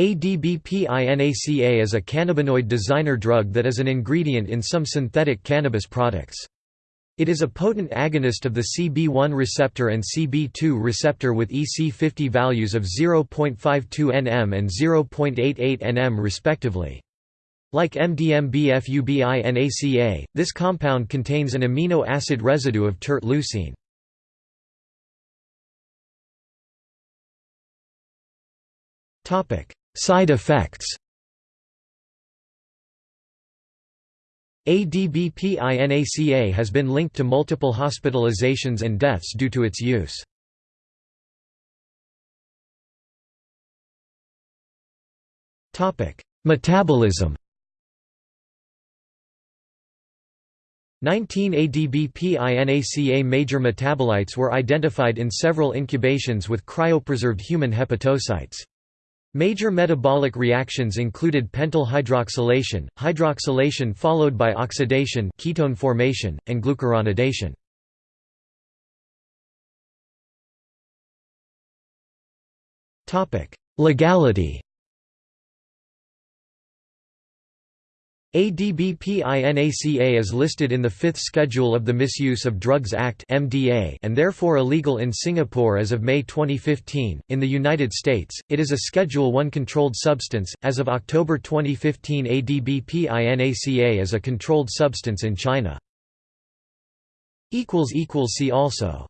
ADBPINACA is a cannabinoid designer drug that is an ingredient in some synthetic cannabis products. It is a potent agonist of the CB1 receptor and CB2 receptor with EC50 values of 0.52 nm and 0.88 nm respectively. Like MDMB-FUBINACA, this compound contains an amino acid residue of tert leucine. Side effects ADBPINACA has been linked to multiple hospitalizations and deaths due to its use. Metabolism 19 ADBPINACA major metabolites were identified in several incubations with cryopreserved human hepatocytes. Major metabolic reactions included pentyl hydroxylation, hydroxylation followed by oxidation ketone formation, and glucuronidation. Legality ADBPINACA is listed in the Fifth Schedule of the Misuse of Drugs Act (MDA) and therefore illegal in Singapore as of May 2015. In the United States, it is a Schedule I controlled substance. As of October 2015, ADBPINACA is a controlled substance in China. equals equals see also